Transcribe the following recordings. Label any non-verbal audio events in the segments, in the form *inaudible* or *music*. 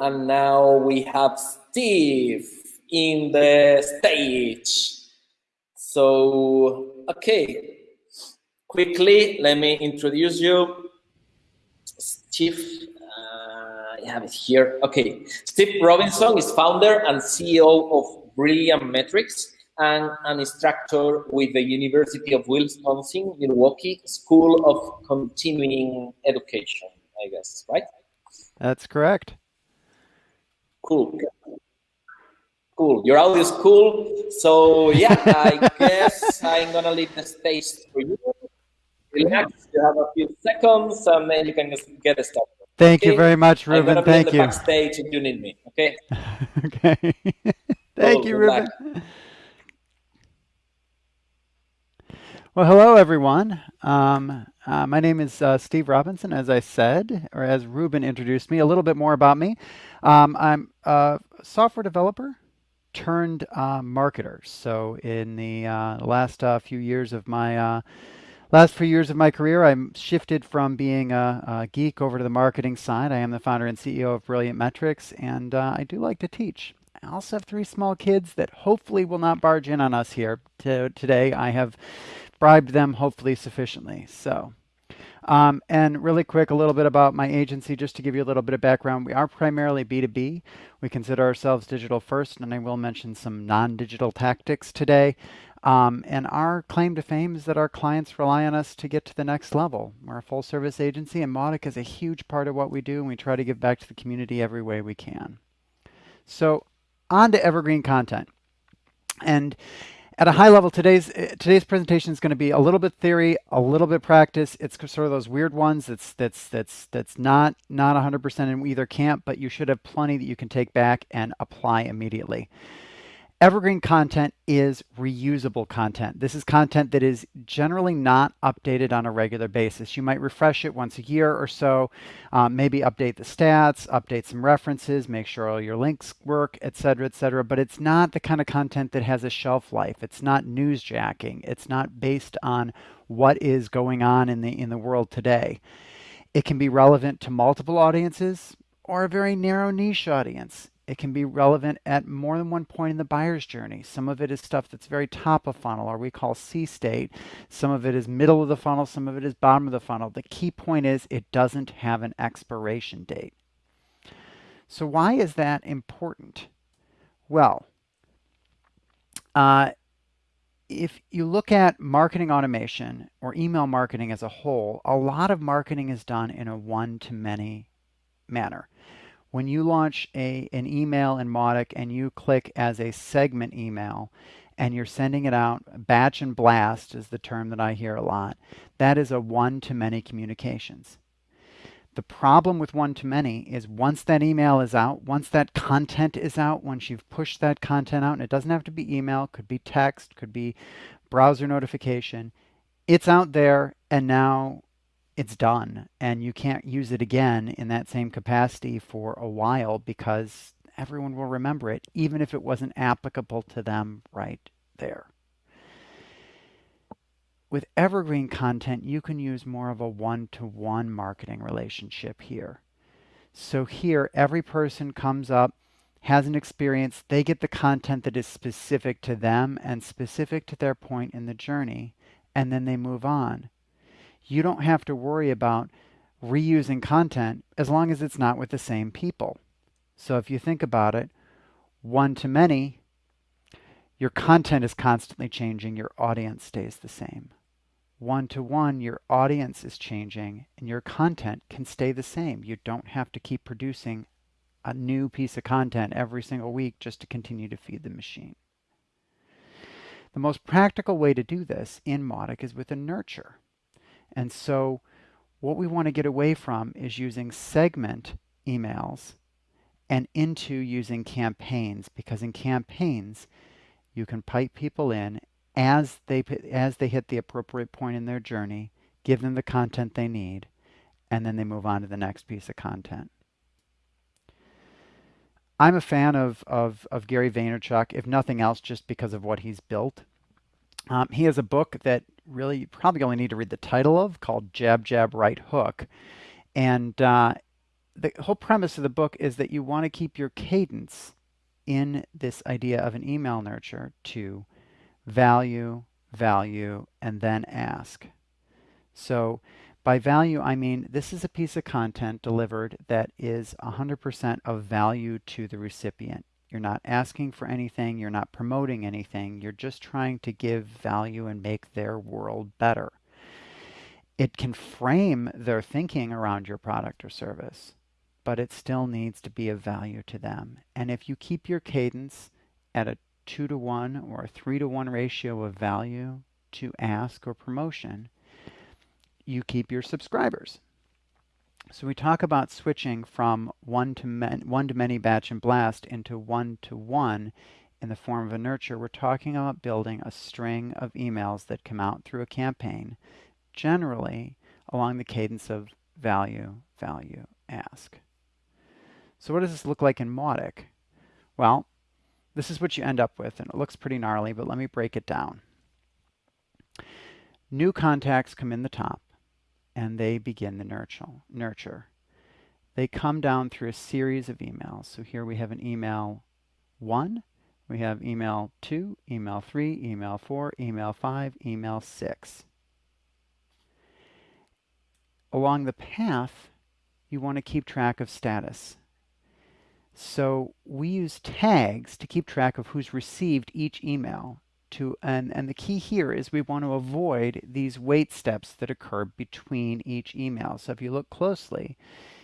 And now we have Steve in the stage. So, okay, quickly, let me introduce you. Steve, uh, I have it here. Okay, Steve Robinson is founder and CEO of Brilliant Metrics and an instructor with the University of Wisconsin, Milwaukee School of Continuing Education, I guess, right? That's correct. Cool. Cool. Your audio is cool. So yeah, I *laughs* guess I'm gonna leave the space for you. Relax. You have a few seconds, and then you can just get started. Thank okay? you very much, Ruben. I'm Thank be you. Backstage if you need me. Okay. *laughs* okay. *laughs* Thank cool. you, Ruben. Well, hello, everyone. Um, uh, my name is uh, Steve Robinson, as I said, or as Ruben introduced me. A little bit more about me. Um, I'm a software developer turned uh, marketer. So in the uh, last uh, few years of my uh, last few years of my career, I shifted from being a, a, geek over to the marketing side. I am the founder and CEO of Brilliant Metrics, and uh, I do like to teach. I also have three small kids that hopefully will not barge in on us here to, today. I have bribed them hopefully sufficiently. So. Um, and really quick, a little bit about my agency, just to give you a little bit of background. We are primarily B2B. We consider ourselves digital first, and I will mention some non-digital tactics today. Um, and our claim to fame is that our clients rely on us to get to the next level. We're a full service agency, and Mautic is a huge part of what we do, and we try to give back to the community every way we can. So, on to evergreen content. And at a high level, today's eh, today's presentation is going to be a little bit theory, a little bit practice. It's sort of those weird ones that's that's that's that's not not 100% in either camp, but you should have plenty that you can take back and apply immediately. Evergreen content is reusable content. This is content that is generally not updated on a regular basis. You might refresh it once a year or so, um, maybe update the stats, update some references, make sure all your links work, etc., etc. But it's not the kind of content that has a shelf life. It's not newsjacking. It's not based on what is going on in the in the world today. It can be relevant to multiple audiences or a very narrow niche audience. It can be relevant at more than one point in the buyer's journey. Some of it is stuff that's very top of funnel, or we call C state. Some of it is middle of the funnel. Some of it is bottom of the funnel. The key point is it doesn't have an expiration date. So why is that important? Well, uh, if you look at marketing automation or email marketing as a whole, a lot of marketing is done in a one-to-many manner when you launch a, an email in Mautic and you click as a segment email and you're sending it out, batch and blast is the term that I hear a lot, that is a one-to-many communications. The problem with one-to-many is once that email is out, once that content is out, once you've pushed that content out, and it doesn't have to be email, could be text, could be browser notification, it's out there and now it's done and you can't use it again in that same capacity for a while because everyone will remember it, even if it wasn't applicable to them right there. With evergreen content, you can use more of a one-to-one -one marketing relationship here. So here, every person comes up, has an experience, they get the content that is specific to them and specific to their point in the journey, and then they move on you don't have to worry about reusing content as long as it's not with the same people. So if you think about it, one to many, your content is constantly changing, your audience stays the same. One to one, your audience is changing and your content can stay the same. You don't have to keep producing a new piece of content every single week just to continue to feed the machine. The most practical way to do this in Mautic is with a nurture. And so what we want to get away from is using segment emails and into using campaigns because in campaigns you can pipe people in as they as they hit the appropriate point in their journey, give them the content they need, and then they move on to the next piece of content. I'm a fan of, of, of Gary Vaynerchuk, if nothing else, just because of what he's built. Um, he has a book that really you probably only need to read the title of called Jab Jab Right Hook. And uh, the whole premise of the book is that you want to keep your cadence in this idea of an email nurture to value, value, and then ask. So by value, I mean this is a piece of content delivered that is 100% of value to the recipient. You're not asking for anything, you're not promoting anything, you're just trying to give value and make their world better. It can frame their thinking around your product or service, but it still needs to be of value to them. And if you keep your cadence at a two to one or a three to one ratio of value to ask or promotion, you keep your subscribers. So we talk about switching from one to, one to many batch and blast into one to one in the form of a nurture. We're talking about building a string of emails that come out through a campaign, generally along the cadence of value, value, ask. So what does this look like in Mautic? Well, this is what you end up with, and it looks pretty gnarly, but let me break it down. New contacts come in the top and they begin the nurture. nurture. They come down through a series of emails. So here we have an email 1, we have email 2, email 3, email 4, email 5, email 6. Along the path, you want to keep track of status. So we use tags to keep track of who's received each email to, and, and the key here is we want to avoid these wait steps that occur between each email. So if you look closely,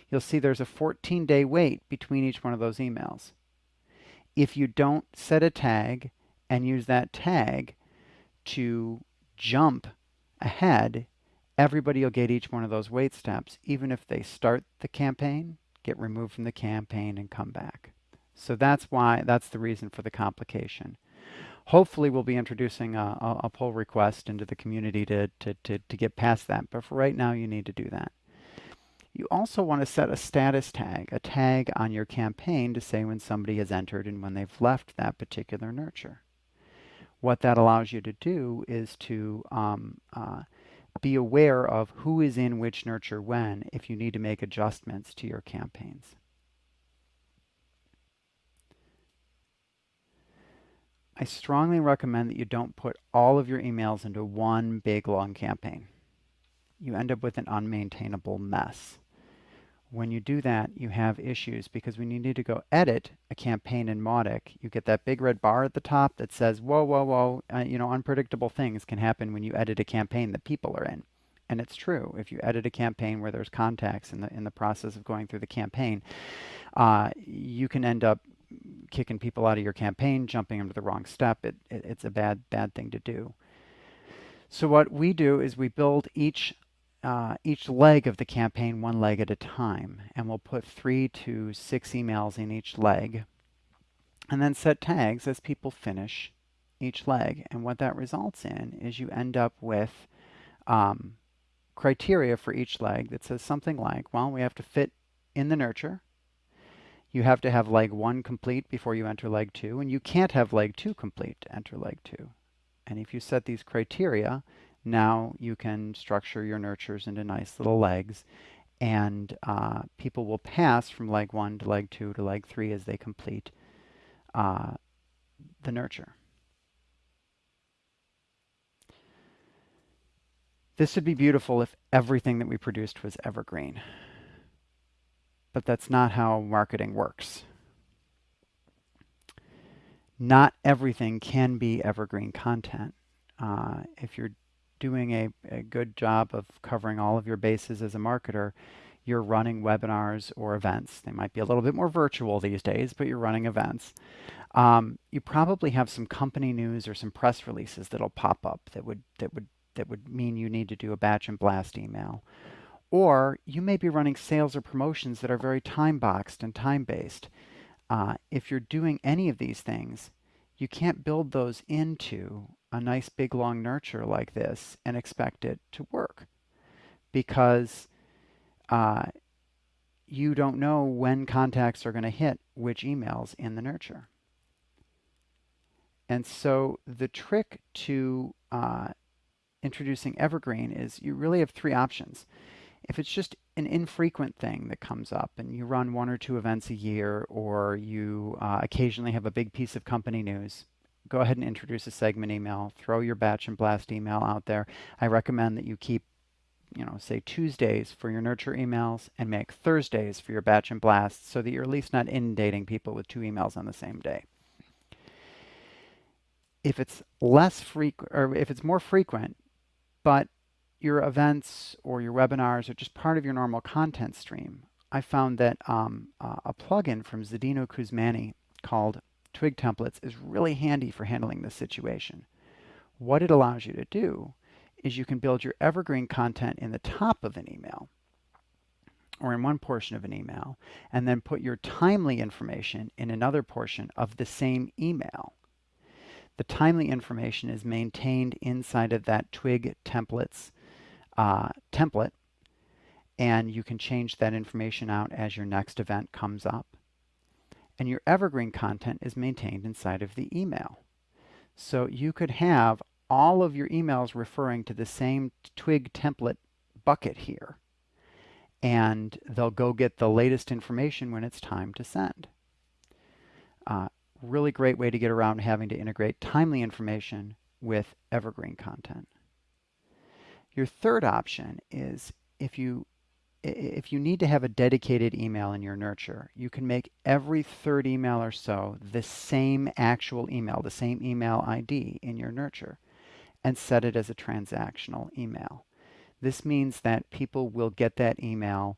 you'll see there's a 14 day wait between each one of those emails. If you don't set a tag and use that tag to jump ahead, everybody will get each one of those wait steps, even if they start the campaign, get removed from the campaign, and come back. So that's why, that's the reason for the complication. Hopefully we'll be introducing a, a, a pull request into the community to, to, to, to get past that, but for right now you need to do that. You also want to set a status tag, a tag on your campaign to say when somebody has entered and when they've left that particular nurture. What that allows you to do is to um, uh, be aware of who is in which nurture when if you need to make adjustments to your campaigns. I strongly recommend that you don't put all of your emails into one big long campaign. You end up with an unmaintainable mess. When you do that, you have issues because when you need to go edit a campaign in Mautic, you get that big red bar at the top that says, whoa, whoa, whoa, uh, you know, unpredictable things can happen when you edit a campaign that people are in. And it's true. If you edit a campaign where there's contacts in the in the process of going through the campaign, uh, you can end up kicking people out of your campaign, jumping into the wrong step. It, it, it's a bad, bad thing to do. So what we do is we build each uh, each leg of the campaign one leg at a time, and we'll put three to six emails in each leg, and then set tags as people finish each leg. And what that results in is you end up with um, criteria for each leg that says something like, well, we have to fit in the nurture, you have to have leg one complete before you enter leg two, and you can't have leg two complete to enter leg two. And if you set these criteria, now you can structure your nurtures into nice little legs, and uh, people will pass from leg one to leg two to leg three as they complete uh, the nurture. This would be beautiful if everything that we produced was evergreen but that's not how marketing works. Not everything can be evergreen content. Uh, if you're doing a, a good job of covering all of your bases as a marketer, you're running webinars or events. They might be a little bit more virtual these days, but you're running events. Um, you probably have some company news or some press releases that'll pop up that would that would that would mean you need to do a batch and blast email. Or you may be running sales or promotions that are very time boxed and time based. Uh, if you're doing any of these things, you can't build those into a nice big long nurture like this and expect it to work because uh, you don't know when contacts are going to hit which emails in the nurture. And so the trick to uh, introducing Evergreen is you really have three options. If it's just an infrequent thing that comes up and you run one or two events a year or you uh, occasionally have a big piece of company news, go ahead and introduce a segment email, throw your batch and blast email out there. I recommend that you keep, you know, say Tuesdays for your nurture emails and make Thursdays for your batch and blast so that you're at least not inundating people with two emails on the same day. If it's less frequent or if it's more frequent, but your events or your webinars are just part of your normal content stream, I found that um, uh, a plugin from Zdeno Kuzmany called Twig Templates is really handy for handling this situation. What it allows you to do is you can build your evergreen content in the top of an email or in one portion of an email and then put your timely information in another portion of the same email. The timely information is maintained inside of that Twig templates uh, template and you can change that information out as your next event comes up. And your evergreen content is maintained inside of the email. So you could have all of your emails referring to the same Twig template bucket here. And they'll go get the latest information when it's time to send. Uh, really great way to get around having to integrate timely information with evergreen content. Your third option is if you if you need to have a dedicated email in your nurture, you can make every third email or so the same actual email, the same email ID in your nurture, and set it as a transactional email. This means that people will get that email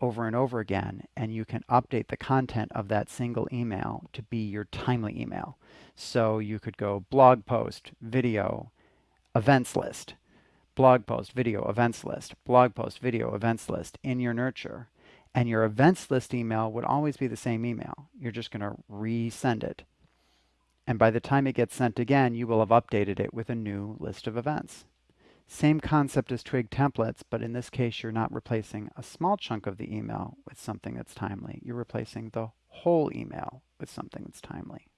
over and over again, and you can update the content of that single email to be your timely email. So you could go blog post, video, events list, blog post, video, events list, blog post, video, events list in your nurture. And your events list email would always be the same email. You're just going to resend it. And by the time it gets sent again, you will have updated it with a new list of events. Same concept as Twig templates, but in this case, you're not replacing a small chunk of the email with something that's timely. You're replacing the whole email with something that's timely.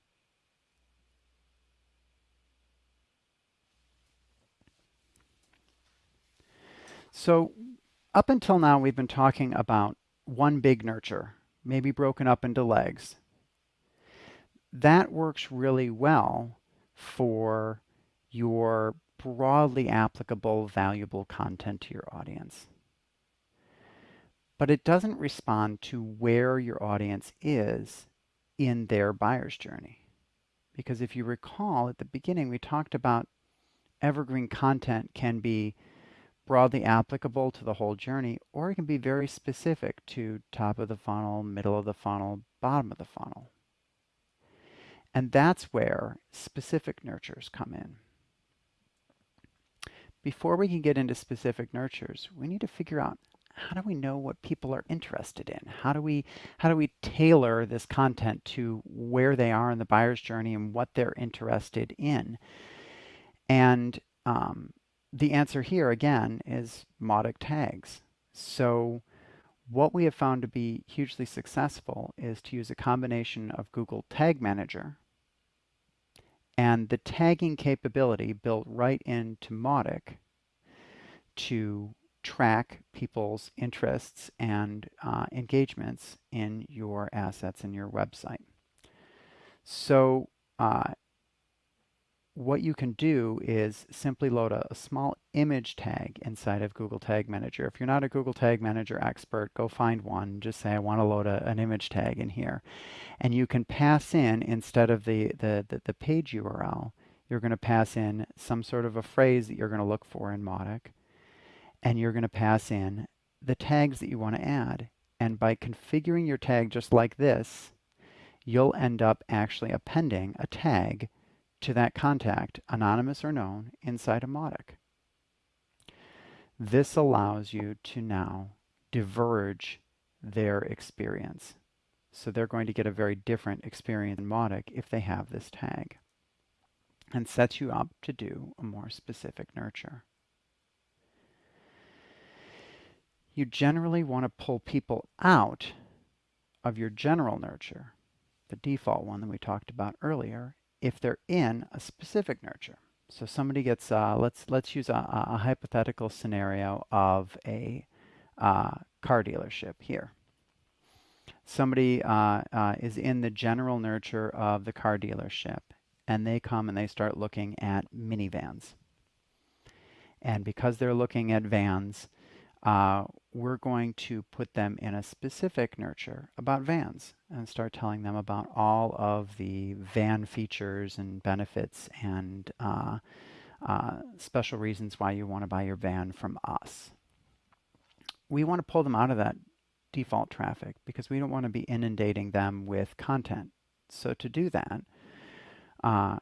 So up until now, we've been talking about one big nurture, maybe broken up into legs. That works really well for your broadly applicable, valuable content to your audience. But it doesn't respond to where your audience is in their buyer's journey. Because if you recall at the beginning, we talked about evergreen content can be broadly applicable to the whole journey, or it can be very specific to top of the funnel, middle of the funnel, bottom of the funnel. And that's where specific nurtures come in. Before we can get into specific nurtures, we need to figure out how do we know what people are interested in? How do we how do we tailor this content to where they are in the buyer's journey and what they're interested in? And um, the answer here again is Mautic tags. So what we have found to be hugely successful is to use a combination of Google Tag Manager and the tagging capability built right into Mautic to track people's interests and uh, engagements in your assets in your website. So uh, what you can do is simply load a, a, small image tag inside of Google Tag Manager. If you're not a Google Tag Manager expert, go find one. Just say, I want to load a, an image tag in here. And you can pass in, instead of the, the, the, the page URL, you're going to pass in some sort of a phrase that you're going to look for in Mautic. And you're going to pass in the tags that you want to add. And by configuring your tag just like this, you'll end up actually appending a tag to that contact, anonymous or known, inside a Mautic. This allows you to now diverge their experience. So they're going to get a very different experience in Mautic if they have this tag and sets you up to do a more specific nurture. You generally want to pull people out of your general nurture, the default one that we talked about earlier, if they're in a specific nurture. So somebody gets, uh, let's, let's use a, a, hypothetical scenario of a uh, car dealership here. Somebody uh, uh, is in the general nurture of the car dealership and they come and they start looking at minivans. And because they're looking at vans, uh, we're going to put them in a specific nurture about vans and start telling them about all of the van features and benefits and uh, uh, special reasons why you want to buy your van from us. We want to pull them out of that default traffic because we don't want to be inundating them with content. So to do that, uh,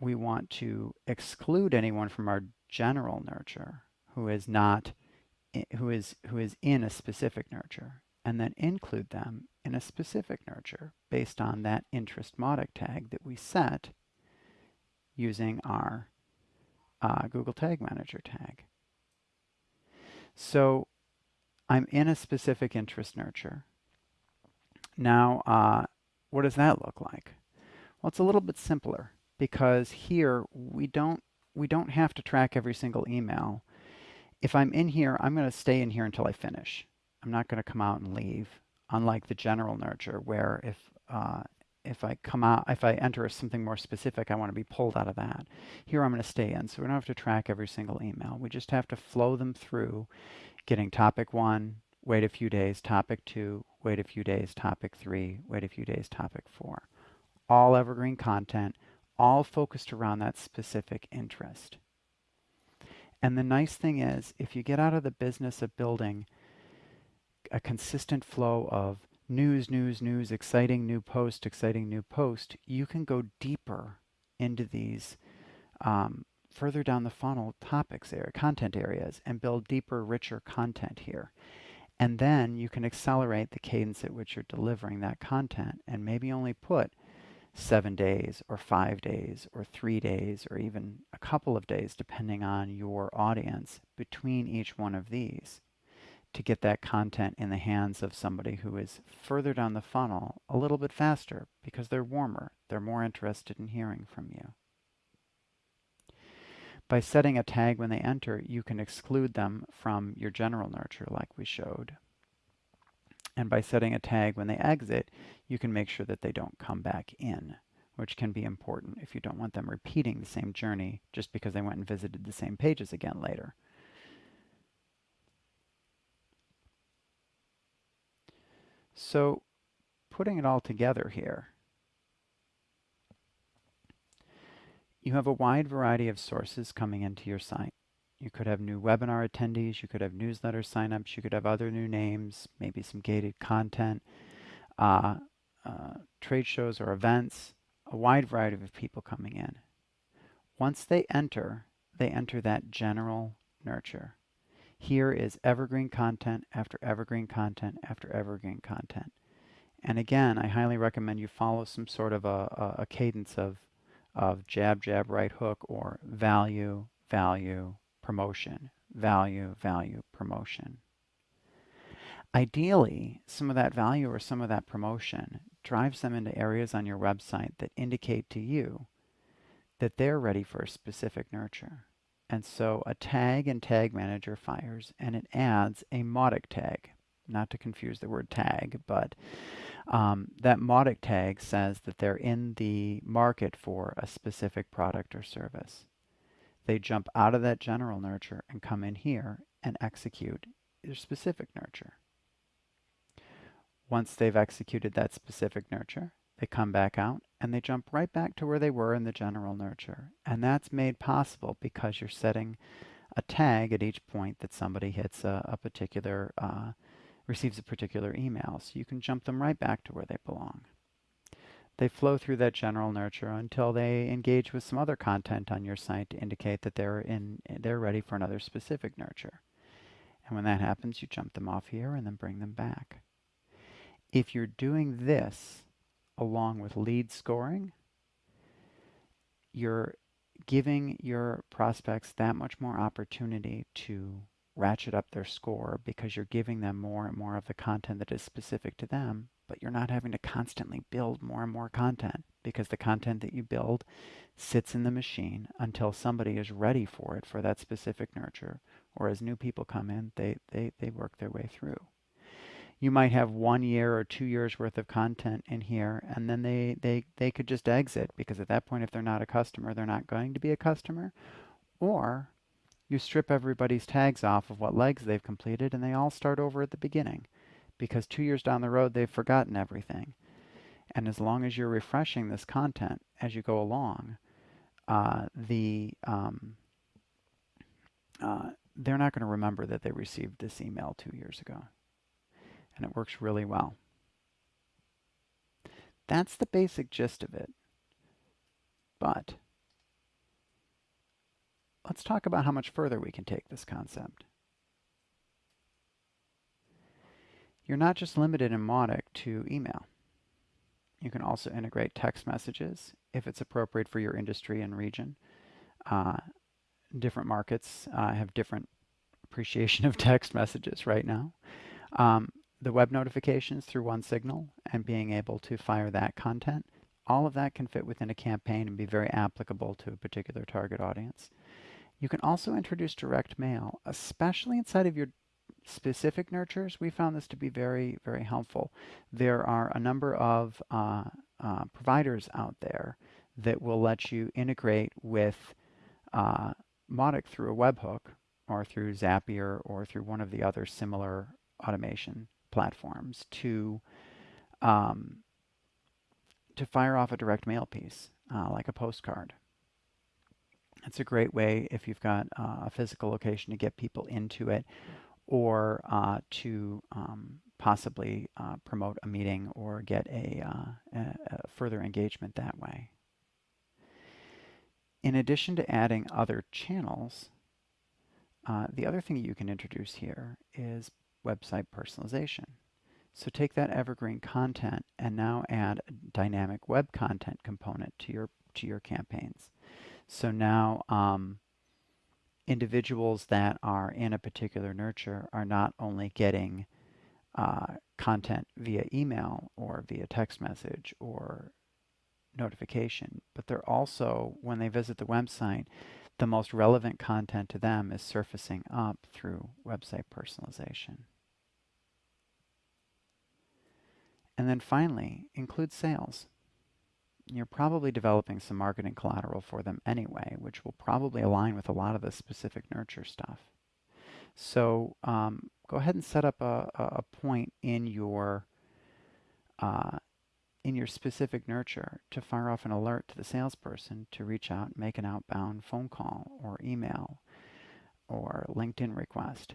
we want to exclude anyone from our general nurture who is not who is who is in a specific nurture and then include them in a specific nurture based on that interest Mautic tag that we set using our uh, Google Tag Manager tag. So I'm in a specific interest nurture. Now, uh, what does that look like? Well, it's a little bit simpler because here we don't we don't have to track every single email. If I'm in here, I'm going to stay in here until I finish. I'm not going to come out and leave, unlike the general nurture where if uh, if I come out, if I enter something more specific, I want to be pulled out of that. Here I'm going to stay in, so we don't have to track every single email. We just have to flow them through, getting topic one, wait a few days, topic two, wait a few days, topic three, wait a few days, topic four. All evergreen content, all focused around that specific interest. And the nice thing is, if you get out of the business of building a consistent flow of news, news, news, exciting new post, exciting new post, you can go deeper into these um, further down the funnel topics area, content areas, and build deeper, richer content here. And then you can accelerate the cadence at which you're delivering that content and maybe only put seven days or five days or three days or even a couple of days, depending on your audience, between each one of these to get that content in the hands of somebody who is further down the funnel a little bit faster because they're warmer, they're more interested in hearing from you. By setting a tag when they enter, you can exclude them from your general nurture like we showed. And by setting a tag when they exit, you can make sure that they don't come back in, which can be important if you don't want them repeating the same journey just because they went and visited the same pages again later. So putting it all together here, you have a wide variety of sources coming into your site. You could have new webinar attendees, you could have newsletter signups, you could have other new names, maybe some gated content, uh, uh, trade shows or events, a wide variety of people coming in. Once they enter, they enter that general nurture. Here is evergreen content after evergreen content after evergreen content. And again, I highly recommend you follow some sort of a, a, a cadence of, of jab, jab, right hook, or value, value, promotion, value, value, promotion. Ideally, some of that value or some of that promotion drives them into areas on your website that indicate to you that they're ready for a specific nurture. And so a tag and tag manager fires and it adds a Mautic tag. Not to confuse the word tag, but um, that Mautic tag says that they're in the market for a specific product or service. They jump out of that general nurture and come in here and execute their specific nurture. Once they've executed that specific nurture, they come back out and they jump right back to where they were in the general nurture. And that's made possible because you're setting a tag at each point that somebody hits a, a particular, uh, receives a particular email. So you can jump them right back to where they belong. They flow through that general nurture until they engage with some other content on your site to indicate that they're in they're ready for another specific nurture. And when that happens, you jump them off here and then bring them back. If you're doing this along with lead scoring, you're giving your prospects that much more opportunity to ratchet up their score because you're giving them more and more of the content that is specific to them, but you're not having to constantly build more and more content because the content that you build sits in the machine until somebody is ready for it for that specific nurture or as new people come in, they, they, they work their way through. you might have one year or two years worth of content in here and then they, they, they could just exit because at that point if they're not a customer they're not going to be a customer or you strip everybody's tags off of what legs they've completed and they all start over at the beginning because two years down the road they've forgotten everything and as long as you're refreshing this content as you go along uh, the um, uh, they're not going to remember that they received this email two years ago and it works really well. That's the basic gist of it. But let's talk about how much further we can take this concept. You're not just limited in Mautic to email. You can also integrate text messages if it's appropriate for your industry and region. Uh, different markets uh, have different appreciation of *laughs* text messages right now. Um, the web notifications through OneSignal and being able to fire that content, all of that can fit within a campaign and be very applicable to a particular target audience. You can also introduce direct mail, especially inside of your specific nurtures. We found this to be very, very helpful. There are a number of uh, uh, providers out there that will let you integrate with uh, Mautic through a webhook or through Zapier or through one of the other similar automation platforms to um, to fire off a direct mail piece, uh, like a postcard. It's a great way if you've got uh, a physical location to get people into it or uh, to um, possibly uh, promote a meeting or get a, uh, a, a further engagement that way. In addition to adding other channels, uh, the other thing you can introduce here is website personalization. So take that evergreen content and now add a dynamic web content component to your to your campaigns. So now um, individuals that are in a particular nurture are not only getting uh, content via email or via text message or notification, but they're also, when they visit the website, the most relevant content to them is surfacing up through website personalization. And then finally, include sales. You're probably developing some marketing collateral for them anyway, which will probably align with a lot of the specific nurture stuff. So um, go ahead and set up a, a point in your uh, in your specific nurture to fire off an alert to the salesperson to reach out, make an outbound phone call or email or LinkedIn request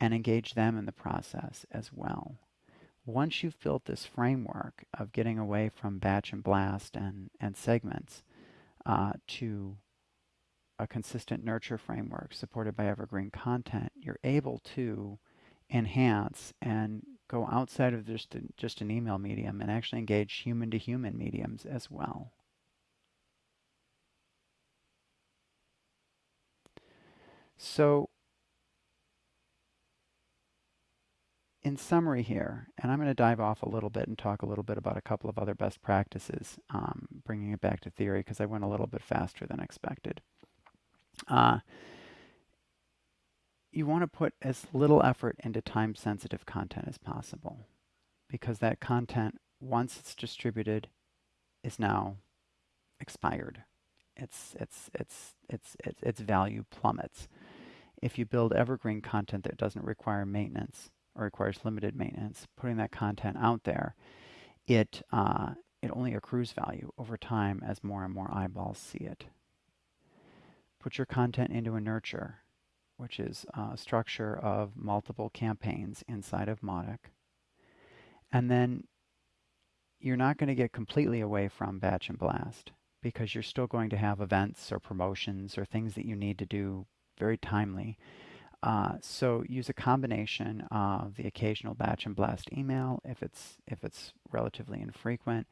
and engage them in the process as well once you've built this framework of getting away from batch and blast and, and segments uh, to a consistent nurture framework supported by evergreen content, you're able to enhance and go outside of just, a, just an email medium and actually engage human to human mediums as well. So in summary here, and I'm going to dive off a little bit and talk a little bit about a couple of other best practices, um, bringing it back to theory because I went a little bit faster than expected. Uh, you want to put as little effort into time-sensitive content as possible because that content, once it's distributed, is now expired. Its, its, its, its, its, its value plummets. If you build evergreen content that doesn't require maintenance, or requires limited maintenance, putting that content out there, it, uh, it only accrues value over time as more and more eyeballs see it. Put your content into a nurture, which is a structure of multiple campaigns inside of Mautic. And then you're not going to get completely away from batch and blast because you're still going to have events or promotions or things that you need to do very timely uh, so use a combination of the occasional batch and blast email if it's if it's relatively infrequent,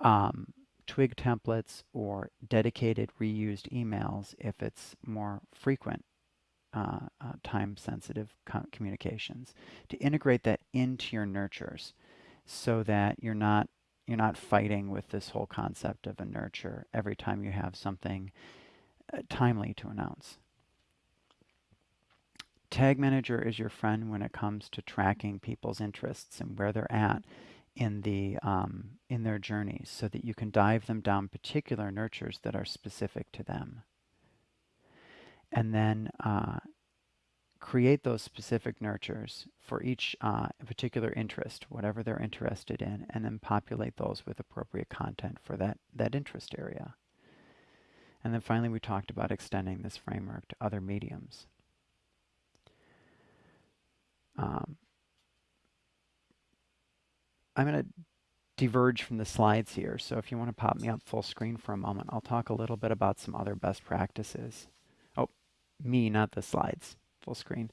um, twig templates or dedicated reused emails if it's more frequent uh, uh, time-sensitive communications to integrate that into your nurtures so that you're not you're not fighting with this whole concept of a nurture every time you have something uh, timely to announce. Tag Manager is your friend when it comes to tracking people's interests and where they're at in the um, in their journeys so that you can dive them down particular nurtures that are specific to them. And then uh, create those specific nurtures for each uh, particular interest, whatever they're interested in, and then populate those with appropriate content for that, that interest area. And then finally, we talked about extending this framework to other mediums. Um, I'm going to diverge from the slides here, so if you want to pop me up full screen for a moment, I'll talk a little bit about some other best practices. Oh, me, not the slides full screen.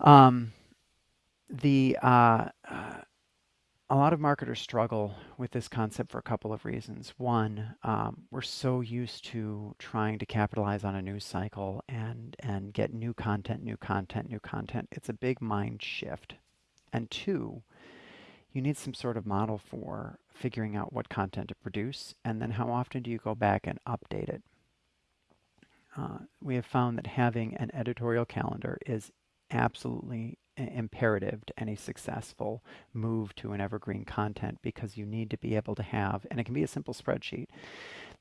Um, the uh, uh, a lot of marketers struggle with this concept for a couple of reasons. One, um, we're so used to trying to capitalize on a news cycle and and get new content, new content, new content. It's a big mind shift. And two, you need some sort of model for figuring out what content to produce, and then how often do you go back and update it. Uh, we have found that having an editorial calendar is absolutely imperative to any successful move to an evergreen content because you need to be able to have, and it can be a simple spreadsheet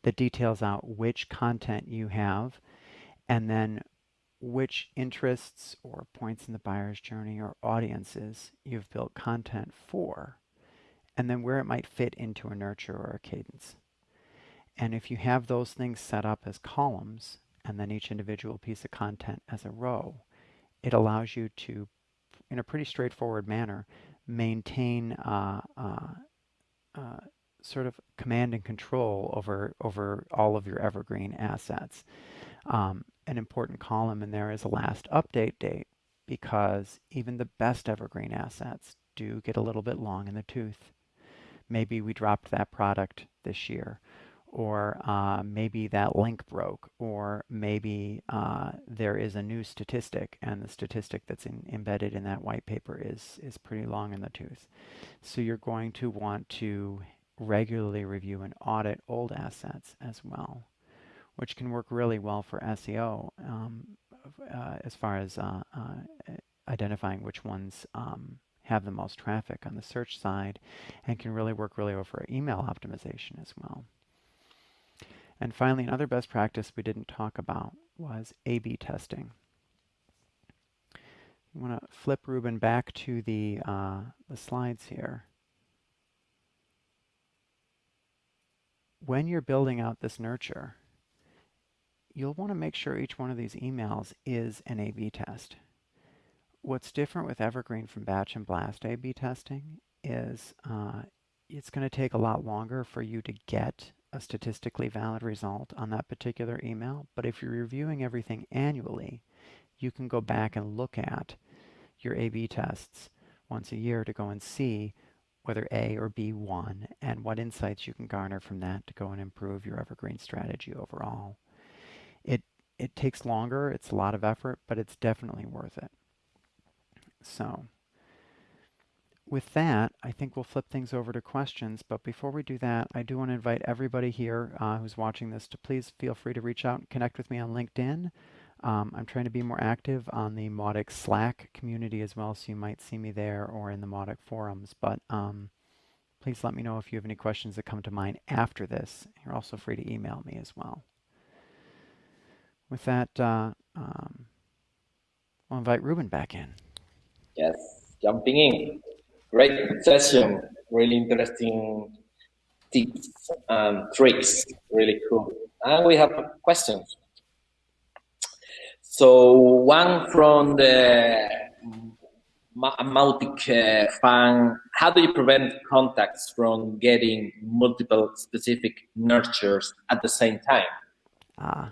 that details out which content you have and then which interests or points in the buyer's journey or audiences you've built content for, and then where it might fit into a nurture or a cadence. And if you have those things set up as columns, and then each individual piece of content as a row, it allows you to, in a pretty straightforward manner, maintain uh, uh, uh, sort of command and control over, over all of your evergreen assets. Um, an important column in there is a last update date because even the best evergreen assets do get a little bit long in the tooth. Maybe we dropped that product this year or uh, maybe that link broke, or maybe uh, there is a new statistic, and the statistic that's in, embedded in that white paper is, is pretty long in the tooth. So you're going to want to regularly review and audit old assets as well, which can work really well for SEO um, uh, as far as uh, uh, identifying which ones um, have the most traffic on the search side and can really work really well for email optimization as well. And finally, another best practice we didn't talk about was A-B testing. You want to flip Ruben back to the, uh, the slides here. When you're building out this nurture, you'll want to make sure each one of these emails is an A-B test. What's different with Evergreen from batch and blast A-B testing is uh, it's going to take a lot longer for you to get a statistically valid result on that particular email. But if you're reviewing everything annually, you can go back and look at your A-B tests once a year to go and see whether A or B won and what insights you can garner from that to go and improve your evergreen strategy overall. It, it takes longer, it's a lot of effort, but it's definitely worth it. So with that, I think we'll flip things over to questions. But before we do that, I do want to invite everybody here uh, who's watching this to please feel free to reach out and connect with me on LinkedIn. Um, I'm trying to be more active on the Mautic Slack community as well, so you might see me there or in the Mautic forums. But um, please let me know if you have any questions that come to mind after this. You're also free to email me as well. With that, uh, um, I'll invite Ruben back in. Yes, jumping in. Great session, really interesting tips and tricks, really cool. And we have questions. So one from the Mautic uh, fan, how do you prevent contacts from getting multiple specific nurtures at the same time? Ah.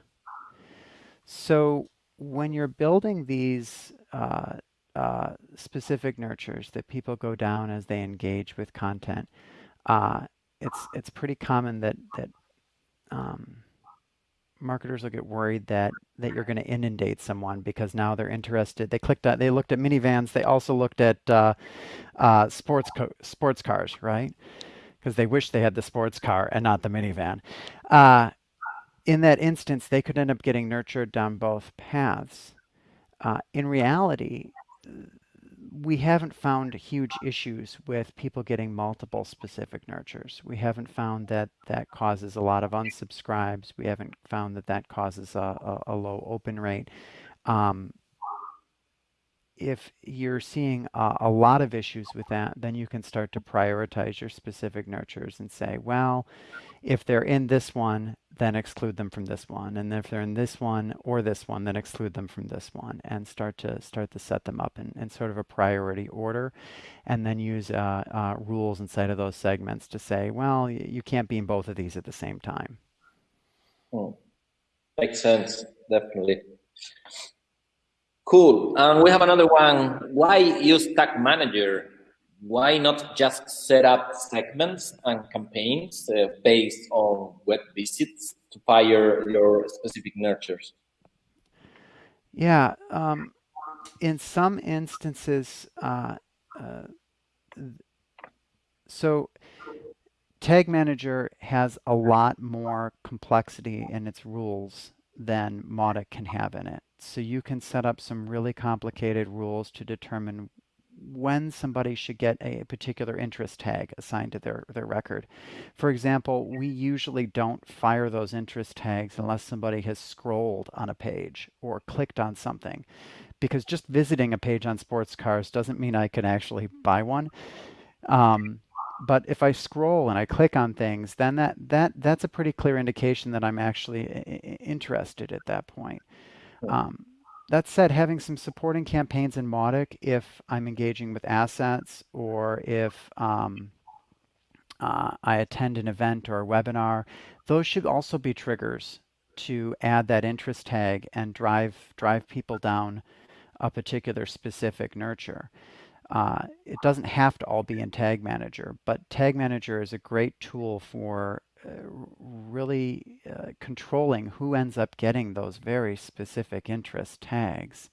So when you're building these uh, uh, specific nurtures that people go down as they engage with content, uh, it's it's pretty common that that um, marketers will get worried that that you're going to inundate someone because now they're interested. They clicked at they looked at minivans. They also looked at uh, uh sports sports cars, right? Because they wish they had the sports car and not the minivan. Uh, in that instance, they could end up getting nurtured down both paths. uh, in reality, we haven't found huge issues with people getting multiple specific nurtures. We haven't found that that causes a lot of unsubscribes. We haven't found that that causes a, a, a low open rate. Um, if you're seeing a, lot of issues with that, then you can start to prioritize your specific nurtures and say, well, if they're in this one, then exclude them from this one. And if they're in this one or this one, then exclude them from this one and start to start to set them up in, in sort of a priority order. And then use uh, uh, rules inside of those segments to say, well, you can't be in both of these at the same time. Hmm. Makes sense, definitely. Cool. And we have another one. Why use Tag Manager? Why not just set up segments and campaigns uh, based on web visits to fire your specific nurtures? Yeah. Um, in some instances, uh, uh, so Tag Manager has a lot more complexity in its rules than Mautic can have in it. So you can set up some really complicated rules to determine when somebody should get a particular interest tag assigned to their, their record. For example, we usually don't fire those interest tags unless somebody has scrolled on a page or clicked on something. Because just visiting a page on sports cars doesn't mean I can actually buy one. Um, but if I scroll and I click on things, then that, that that's a pretty clear indication that I'm actually interested at that point. Um, that said, having some supporting campaigns in Mautic if I'm engaging with assets or if um, uh, I attend an event or a webinar, those should also be triggers to add that interest tag and drive drive people down a particular specific nurture. Uh, it doesn't have to all be in Tag Manager, but Tag Manager is a great tool for uh, really uh, controlling who ends up getting those very specific interest tags.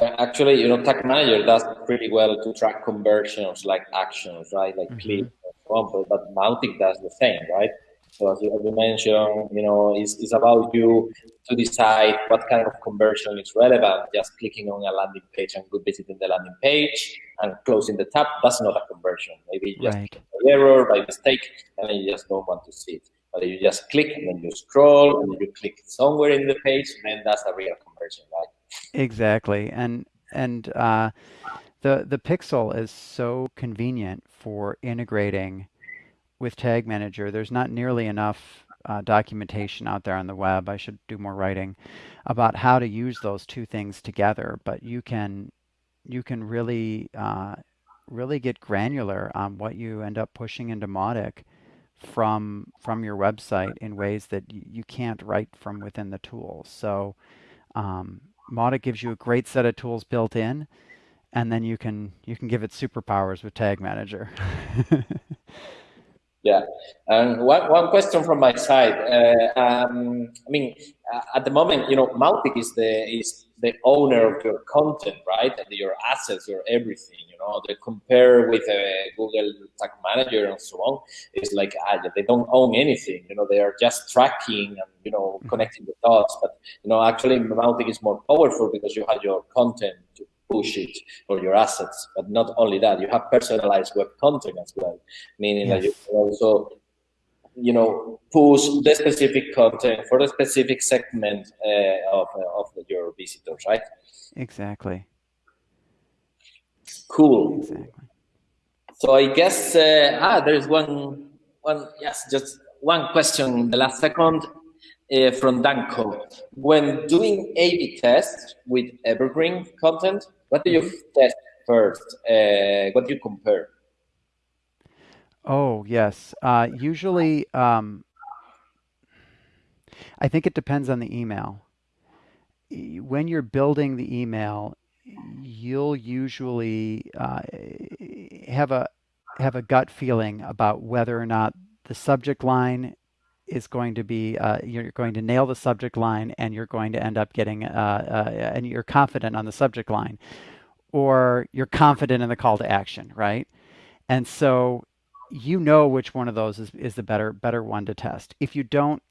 Actually, you know, Tag Manager does pretty well to track conversions like actions, right? Like mm -hmm. clicks and so on, but Mautic does the same, right? So as you, as you mentioned, you know, it's, it's about you to decide what kind of conversion is relevant. Just clicking on a landing page and good visiting the landing page and closing the tab, that's not a conversion. Maybe just right. error by mistake and you just don't want to see it. But you just click and then you scroll and you click somewhere in the page, then that's a real conversion, right? Exactly. And and uh, the the pixel is so convenient for integrating with Tag Manager, there's not nearly enough uh, documentation out there on the web. I should do more writing about how to use those two things together. But you can you can really uh, really get granular on what you end up pushing into Mautic from from your website in ways that you can't write from within the tool. So um, Mautic gives you a great set of tools built in, and then you can you can give it superpowers with Tag Manager. *laughs* Yeah, and one, one question from my side. Uh, um, I mean, uh, at the moment, you know, Mautic is the is the owner of your content, right? And your assets, your everything. You know, they compare with uh, Google Tag Manager and so on. It's like ah, they don't own anything. You know, they are just tracking and you know mm-hmm. connecting the dots. But you know, actually, Mautic is more powerful because you have your content to push it for your assets. But not only that, you have personalized web content as well, meaning yes. that you can also you know, push the specific content for the specific segment uh, of, uh, of your visitors, right? Exactly. Cool. Exactly. So I guess, uh, ah, there's one, one, yes, just one question in the last second uh, from Danko. When doing A-B tests with evergreen content, what do you test first? Uh, what do you compare? Oh, yes. Uh, usually, um, I think it depends on the email. When you're building the email, you'll usually uh, have a have a gut feeling about whether or not the subject line is going to be uh, you're going to nail the subject line and you're going to end up getting uh, uh, and you're confident on the subject line or you're confident in the call to action right? And so you know which one of those is, is the better better one to test. If you don't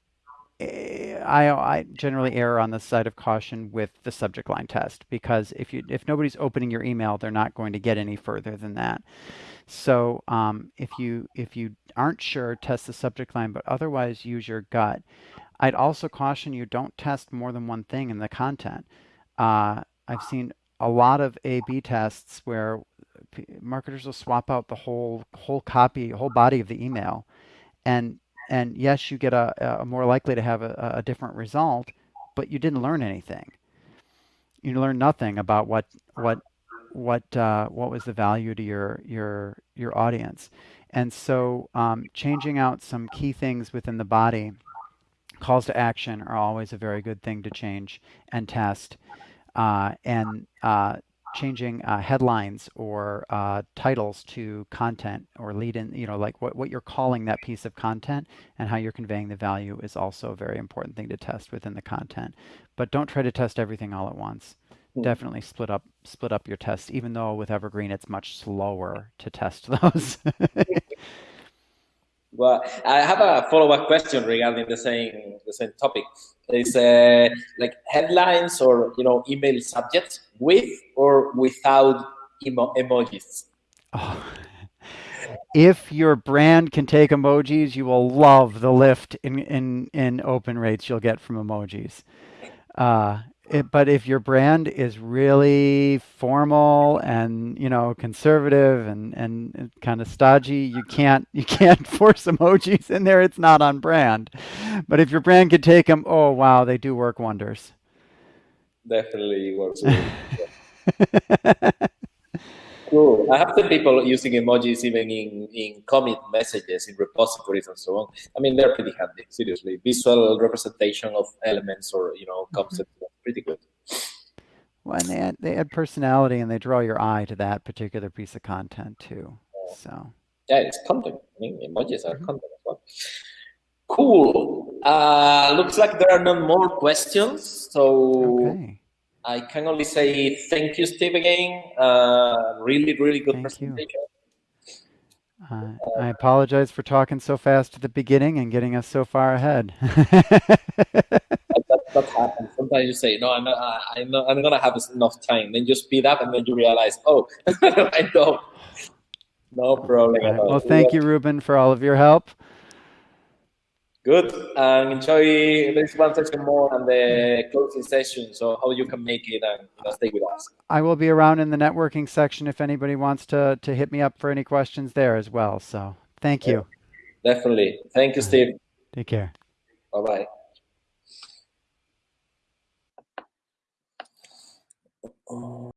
uh, I, I generally err on the side of caution with the subject line test because if you if nobody's opening your email, they're not going to get any further than that. So um, if you if you aren't sure, test the subject line, but otherwise use your gut. I'd also caution you don't test more than one thing in the content. Uh, I've seen a lot of A/B tests where marketers will swap out the whole whole copy, whole body of the email, and and yes, you get a, a more likely to have a, a different result, but you didn't learn anything. You learned nothing about what what what uh, what was the value to your your your audience, and so um, changing out some key things within the body, calls to action are always a very good thing to change and test, uh, and uh, changing uh, headlines or uh, titles to content or lead in, you know, like what, what you're calling that piece of content and how you're conveying the value is also a very important thing to test within the content. But don't try to test everything all at once. Mm. Definitely split up split up your tests, even though with Evergreen it's much slower to test *laughs* those. *laughs* Well, I have a follow-up question regarding the same the same topic. Is uh, like headlines or you know email subjects with or without emo emojis. Oh. If your brand can take emojis, you will love the lift in in in open rates you'll get from emojis. Uh, it, but if your brand is really formal and you know conservative and and kind of stodgy, you can't you can't *laughs* force emojis in there. It's not on brand. But if your brand could take them, oh wow, they do work wonders. Definitely works. *laughs* Cool. I have seen people using emojis even in, in commit messages, in repositories and so on. I mean, they're pretty handy, seriously. Visual representation of elements or, you know, concepts, mm -hmm. pretty good. Well, and they add, they add personality and they draw your eye to that particular piece of content too. Yeah. So. Yeah, it's content. I mean, emojis are mm -hmm. content as well. Cool. Uh, looks like there are no more questions. So okay. I can only say thank you, Steve, again. Uh, really, really good thank presentation. Uh, I apologize for talking so fast at the beginning and getting us so far ahead. *laughs* that, that, happens. Sometimes you say, no, I'm not, I'm not, I'm going to have enough time. Then you speed up and then you realize, oh, *laughs* I don't. No problem right. Well, thank you, Ruben, for all of your help. Good. And enjoy this one session more and the closing session. So how you can make it and you know, stay with us. I will be around in the networking section if anybody wants to to hit me up for any questions there as well. So thank you. Yeah, definitely. Thank you, Steve. Take care. Bye bye.